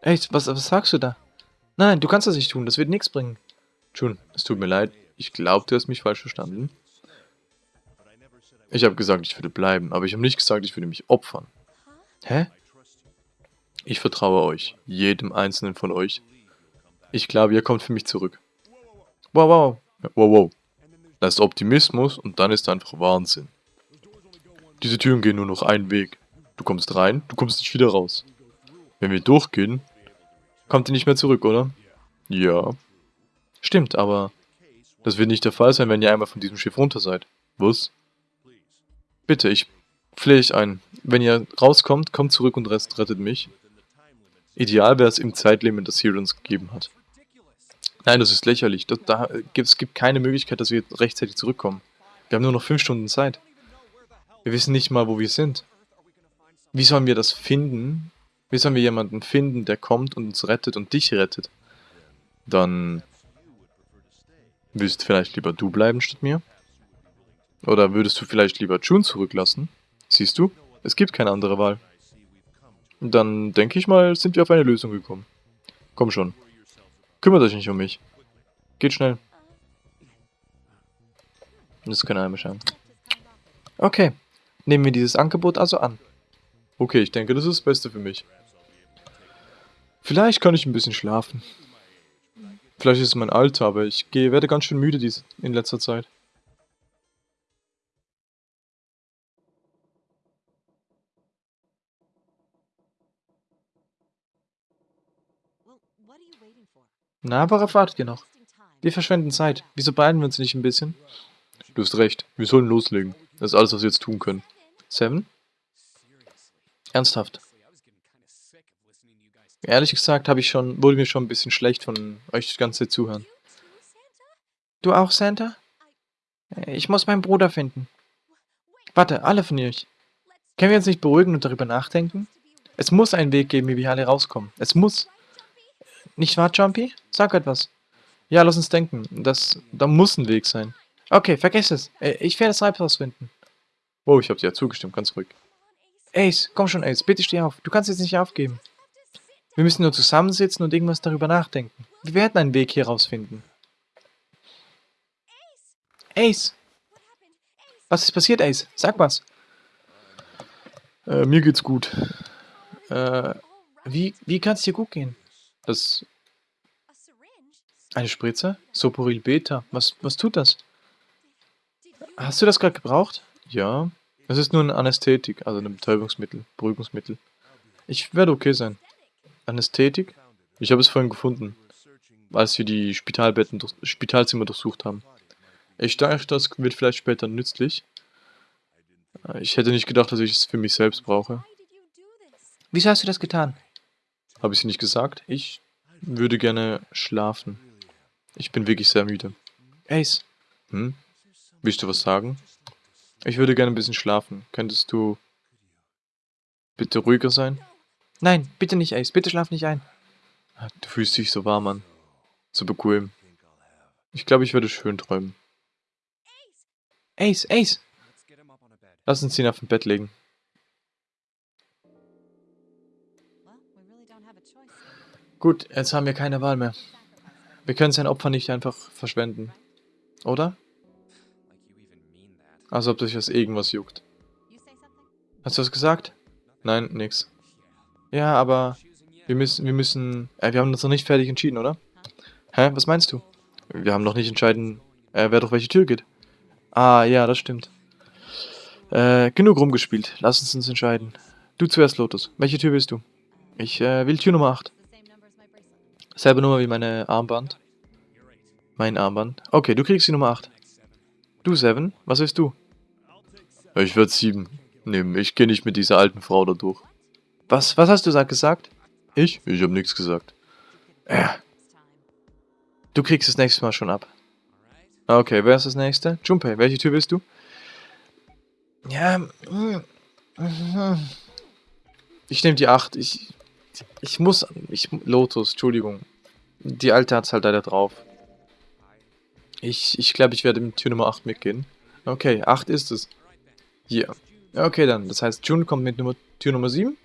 Ey, was, was sagst du da? Nein, du kannst das nicht tun. Das wird nichts bringen. Jun, es tut mir leid. Ich glaube, du hast mich falsch verstanden. Ich habe gesagt, ich würde bleiben, aber ich habe nicht gesagt, ich würde mich opfern. Hä? Ich vertraue euch, jedem einzelnen von euch. Ich glaube, ihr kommt für mich zurück. Wow, wow. Wow, wow. Das ist Optimismus und dann ist einfach Wahnsinn. Diese Türen gehen nur noch einen Weg. Du kommst rein, du kommst nicht wieder raus. Wenn wir durchgehen, kommt ihr nicht mehr zurück, oder? Ja. Stimmt, aber das wird nicht der Fall sein, wenn ihr einmal von diesem Schiff runter seid. Was? Bitte, ich flehe ich ein. Wenn ihr rauskommt, kommt zurück und rettet mich. Ideal wäre es im Zeitlimit, das hier uns gegeben hat. Nein, das ist lächerlich. Da, da, es gibt keine Möglichkeit, dass wir rechtzeitig zurückkommen. Wir haben nur noch 5 Stunden Zeit. Wir wissen nicht mal, wo wir sind. Wie sollen wir das finden? Wie sollen wir jemanden finden, der kommt und uns rettet und dich rettet? Dann willst vielleicht lieber du bleiben statt mir? Oder würdest du vielleicht lieber June zurücklassen? Siehst du, es gibt keine andere Wahl. Dann denke ich mal, sind wir auf eine Lösung gekommen. Komm schon. Kümmert euch nicht um mich. Geht schnell. Das ist keine Heimisch Okay. Nehmen wir dieses Angebot also an. Okay, ich denke, das ist das Beste für mich. Vielleicht kann ich ein bisschen schlafen. Vielleicht ist es mein Alter, aber ich gehe, werde ganz schön müde diese, in letzter Zeit. Na, worauf wartet ihr noch? Wir verschwenden Zeit. Wieso beeilen wir uns nicht ein bisschen? Du hast recht. Wir sollen loslegen. Das ist alles, was wir jetzt tun können. Seven? Ernsthaft? Ehrlich gesagt habe ich schon, wurde mir schon ein bisschen schlecht von euch das ganze Zuhören. Du auch, Santa? Ich muss meinen Bruder finden. Warte, alle von euch. Können wir uns nicht beruhigen und darüber nachdenken? Es muss einen Weg geben, wie wir alle rauskommen. Es muss. Nicht wahr, Jumpy? Sag etwas. Ja, lass uns denken. Das, da muss ein Weg sein. Okay, vergiss es. Äh, ich werde das Reib rausfinden. Oh, ich habe dir ja zugestimmt, ganz ruhig. Ace, komm schon, Ace, bitte steh auf. Du kannst jetzt nicht aufgeben. Wir müssen nur zusammensitzen und irgendwas darüber nachdenken. Wir werden einen Weg hier rausfinden. Ace! Was ist passiert, Ace? Sag was. Äh, mir geht's gut. Äh, wie, wie kann es dir gut gehen? Das... Eine Spritze? Soporil Beta. Was, was tut das? Hast du das gerade gebraucht? Ja. Es ist nur ein Anästhetik, also ein Betäubungsmittel, Beruhigungsmittel. Ich werde okay sein. Anästhetik? Ich habe es vorhin gefunden, als wir die Spitalbetten, durch, Spitalzimmer durchsucht haben. Ich dachte, das wird vielleicht später nützlich. Ich hätte nicht gedacht, dass ich es für mich selbst brauche. Wieso hast du das getan? Habe ich sie nicht gesagt? Ich würde gerne schlafen. Ich bin wirklich sehr müde. Ace. Hm? Willst du was sagen? Ich würde gerne ein bisschen schlafen. Könntest du bitte ruhiger sein? Nein, bitte nicht, Ace. Bitte schlaf nicht ein. Ah, du fühlst dich so warm an. So bequem. Ich glaube, ich werde schön träumen. Ace, Ace! Lass uns ihn auf dem Bett legen. Gut, jetzt haben wir keine Wahl mehr. Wir können sein Opfer nicht einfach verschwenden. Oder? Als ob dich das irgendwas juckt. Hast du was gesagt? Nein, nix. Ja, aber wir müssen, wir müssen, äh, wir haben uns noch nicht fertig entschieden, oder? Hä, was meinst du? Wir haben noch nicht entschieden, äh, wer durch welche Tür geht. Ah, ja, das stimmt. Äh, genug rumgespielt. Lass uns uns entscheiden. Du zuerst, Lotus. Welche Tür willst du? Ich äh, will Tür Nummer 8. Selbe Nummer wie meine Armband. Mein Armband. Okay, du kriegst die Nummer 8. Du, Seven, was willst du? Ich werde 7 nehmen. Ich gehe nicht mit dieser alten Frau da durch. Was, was hast du gesagt? Ich? Ich habe nichts gesagt. Ja. Du kriegst das nächste Mal schon ab. Okay, wer ist das nächste? Junpei, welche Tür willst du? Ja. Ich nehme die 8. Ich, ich muss... Ich, Lotus, Entschuldigung. Die alte hat's halt leider drauf. Ich, ich glaube, ich werde mit Tür Nummer 8 mitgehen. Okay, 8 ist es. Hier. Okay, dann. Das heißt, June kommt mit Nummer, Tür Nummer 7.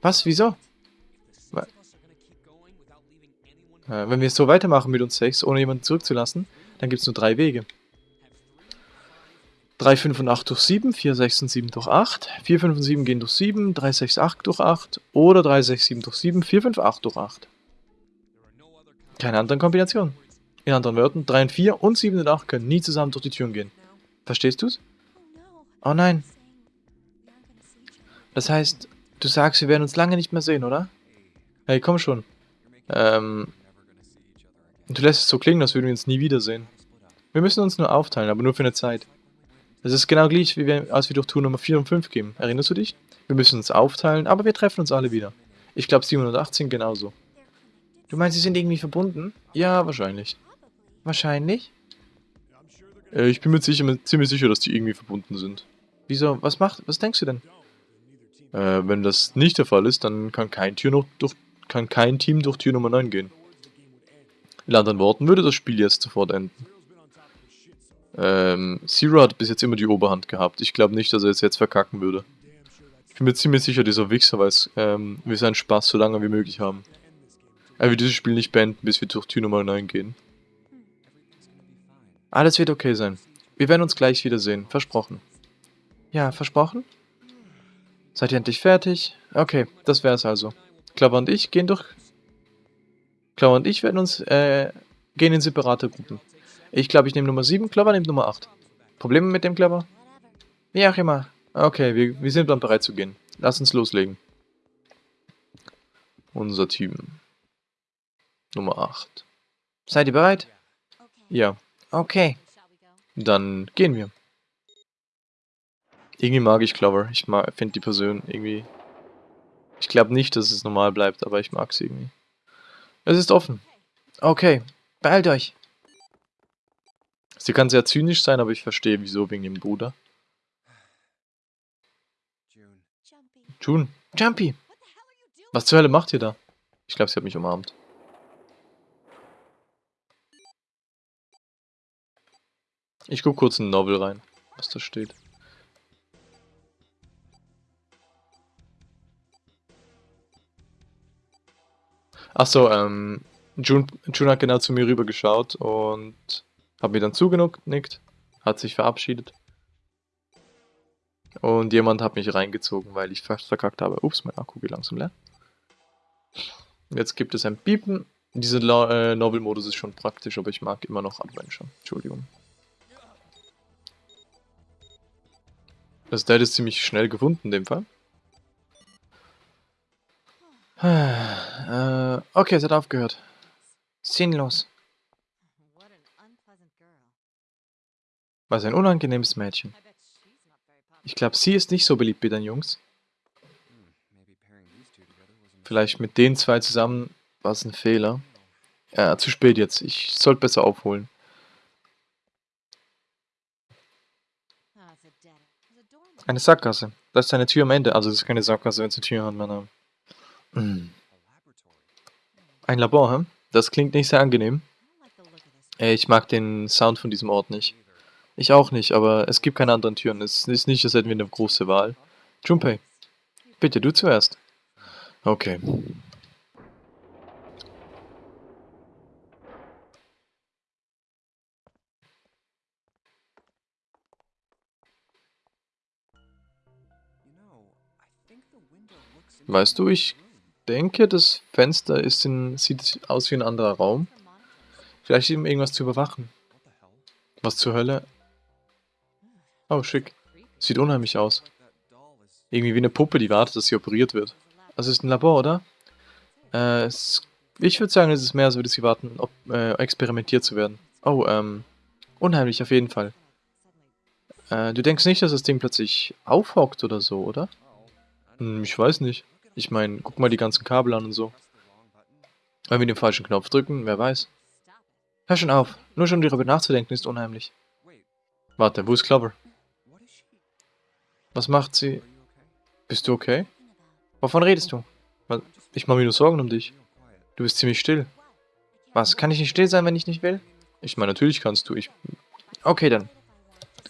Was? Wieso? Äh, wenn wir es so weitermachen mit uns 6, ohne jemanden zurückzulassen, dann gibt es nur drei Wege. 3, 5 und 8 durch 7, 4, 6 und 7 durch 8, 4, 5 und 7 gehen durch 7, 3, 6, 8 durch 8 oder 3, 6, 7 durch 7, 4, 5, 8 durch 8. Keine anderen Kombinationen. In anderen Worten, 3 und 4 und 7 und 8 können nie zusammen durch die Türen gehen. Verstehst du's? Oh nein. Das heißt, du sagst, wir werden uns lange nicht mehr sehen, oder? Hey, komm schon. Ähm, du lässt es so klingen, als würden wir uns nie wiedersehen. Wir müssen uns nur aufteilen, aber nur für eine Zeit. Es ist genau gleich, wie wir, als wir durch Tour Nummer 4 und 5 gehen. Erinnerst du dich? Wir müssen uns aufteilen, aber wir treffen uns alle wieder. Ich glaube 718 genauso. Du meinst, sie sind irgendwie verbunden? Ja, wahrscheinlich. Wahrscheinlich? Äh, ich bin mir sicher, ziemlich sicher, dass die irgendwie verbunden sind. Wieso? Was macht? Was denkst du denn? Äh, wenn das nicht der Fall ist, dann kann kein, Tür noch durch, kann kein Team durch Tür Nummer 9 gehen. In anderen Worten würde das Spiel jetzt sofort enden. Ähm, Zero hat bis jetzt immer die Oberhand gehabt. Ich glaube nicht, dass er es jetzt verkacken würde. Ich bin mir ziemlich sicher, dieser Wichser weiß, ähm, wir seinen Spaß so lange wie möglich haben. Er wird dieses Spiel nicht beenden, bis wir durch Tür Nummer 9 gehen. Alles wird okay sein. Wir werden uns gleich wiedersehen. Versprochen. Ja, versprochen? Seid ihr endlich fertig? Okay, das wär's also. Clover und ich gehen durch... Clover und ich werden uns, äh, gehen in separate Gruppen. Ich glaube, ich nehme Nummer 7, Clover nimmt Nummer 8. Probleme mit dem Clover? Wie auch immer. Okay, wir, wir sind dann bereit zu gehen. Lass uns loslegen. Unser Team. Nummer 8. Seid ihr bereit? Ja. Okay. Dann gehen wir. Irgendwie mag ich Clover. Ich finde die Person irgendwie... Ich glaube nicht, dass es normal bleibt, aber ich mag sie irgendwie. Es ist offen. Okay, beeilt euch. Sie kann sehr zynisch sein, aber ich verstehe, wieso wegen ihrem Bruder. June. Jumpy. Was zur Hölle macht ihr da? Ich glaube, sie hat mich umarmt. Ich guck kurz in den Novel rein, was da steht. Achso, ähm, June, June hat genau zu mir rüber geschaut und hat mir dann zugenickt, hat sich verabschiedet. Und jemand hat mich reingezogen, weil ich fast verkackt habe. Ups, mein Akku geht langsam leer. Jetzt gibt es ein Piepen. Dieser äh, Novel-Modus ist schon praktisch, aber ich mag immer noch Adventure. Entschuldigung. Das Dad ist ziemlich schnell gefunden in dem Fall. Äh, okay, es hat aufgehört. Sinnlos. Was ein unangenehmes Mädchen. Ich glaube, sie ist nicht so beliebt bei den Jungs. Vielleicht mit den zwei zusammen war es ein Fehler. Ja, zu spät jetzt. Ich sollte besser aufholen. Eine Sackgasse. Das ist eine Tür am Ende. Also das ist keine Sackgasse, wenn es eine Tür hat, mein Name. Ein Labor, hm? Das klingt nicht sehr angenehm. Ich mag den Sound von diesem Ort nicht. Ich auch nicht, aber es gibt keine anderen Türen. Es ist nicht, als hätten wir eine große Wahl. Junpei, bitte, du zuerst. Okay. Weißt du, ich denke, das Fenster ist in, sieht aus wie ein anderer Raum. Vielleicht eben irgendwas zu überwachen. Was zur Hölle? Oh, schick. Sieht unheimlich aus. Irgendwie wie eine Puppe, die wartet, dass sie operiert wird. Also ist ein Labor, oder? Äh, es, ich würde sagen, es ist mehr, als würde sie warten, ob, äh, experimentiert zu werden. Oh, ähm, unheimlich auf jeden Fall. Äh, du denkst nicht, dass das Ding plötzlich aufhockt oder so, oder? Hm, ich weiß nicht. Ich meine, guck mal die ganzen Kabel an und so. Wenn wir den falschen Knopf drücken, wer weiß. Hör schon auf. Nur schon darüber nachzudenken ist unheimlich. Warte, wo ist Clover? Was macht sie? Bist du okay? Wovon redest du? Ich mache mir nur Sorgen um dich. Du bist ziemlich still. Was, kann ich nicht still sein, wenn ich nicht will? Ich meine, natürlich kannst du. Ich... Okay, dann.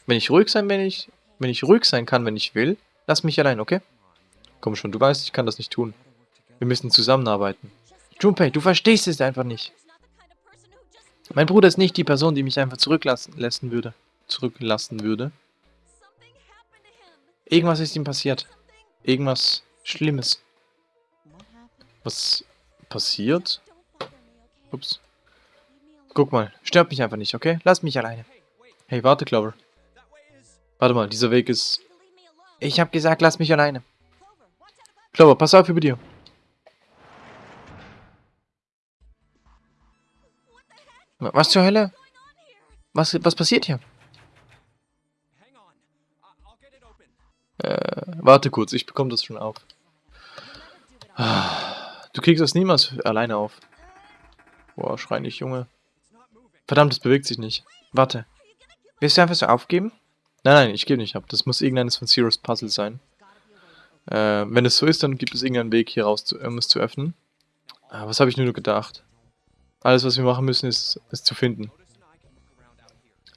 Wenn ich ruhig sein, wenn ich... Wenn ich ruhig sein kann, wenn ich will, lass mich allein, okay? Komm schon, du weißt, ich kann das nicht tun. Wir müssen zusammenarbeiten. Junpei, du verstehst es einfach nicht. Mein Bruder ist nicht die Person, die mich einfach zurücklassen lassen würde. Zurücklassen würde. Irgendwas ist ihm passiert. Irgendwas Schlimmes. Was passiert? Ups. Guck mal, stört mich einfach nicht, okay? Lass mich alleine. Hey, warte, Clover. Warte mal, dieser Weg ist... Ich hab gesagt, lass mich alleine. Clover, pass auf über dir. Was zur Hölle? Was, was passiert hier? Äh, warte kurz, ich bekomme das schon auf. Du kriegst das niemals alleine auf. Boah, schrei nicht, Junge. Verdammt, es bewegt sich nicht. Warte. Willst du einfach so aufgeben? Nein, nein, ich gebe nicht ab. Das muss irgendeines von Zeros Puzzle sein. Äh, wenn es so ist, dann gibt es irgendeinen Weg hier raus, zu, um es zu öffnen. Ah, was habe ich nur gedacht? Alles, was wir machen müssen, ist, es zu finden.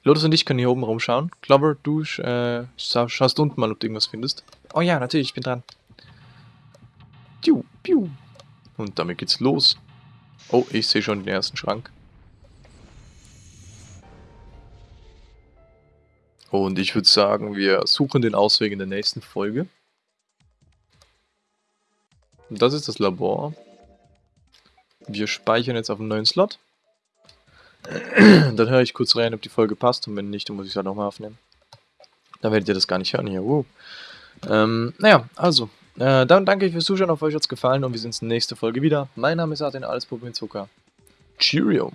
Lotus und ich können hier oben rumschauen. Clover, du äh, schaust unten mal, ob du irgendwas findest. Oh ja, natürlich, ich bin dran. Piu, piu. Und damit geht's los. Oh, ich sehe schon den ersten Schrank. Und ich würde sagen, wir suchen den Ausweg in der nächsten Folge. Und das ist das Labor. Wir speichern jetzt auf einen neuen Slot. Dann höre ich kurz rein, ob die Folge passt. Und wenn nicht, dann muss ich es halt nochmal aufnehmen. Dann werdet ihr das gar nicht hören hier. Wow. Ähm, naja, also. Äh, dann danke ich fürs Zuschauen. Auf euch hat es gefallen und wir sehen uns in der nächsten Folge wieder. Mein Name ist Artin, alles mit Zucker. Cheerio.